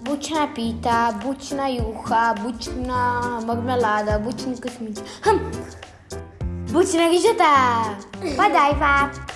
Бучна пита, бучна юха, бучна мармелада, бучна космічка. Хм. Бучна ріжета. Подай, пап.